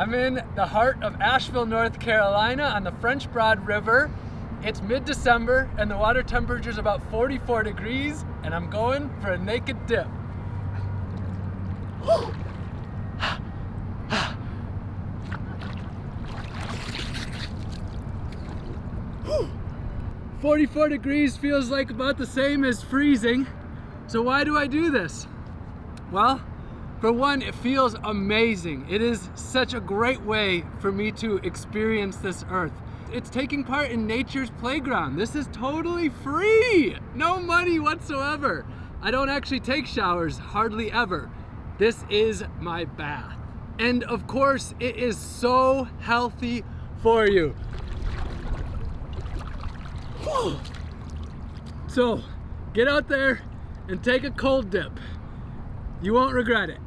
I'm in the heart of Asheville, North Carolina on the French Broad River. It's mid-December and the water temperature is about 44 degrees and I'm going for a naked dip. 44 degrees feels like about the same as freezing. So why do I do this? Well, for one, it feels amazing. It is such a great way for me to experience this earth. It's taking part in nature's playground. This is totally free. No money whatsoever. I don't actually take showers hardly ever. This is my bath. And of course, it is so healthy for you. So, get out there and take a cold dip. You won't regret it.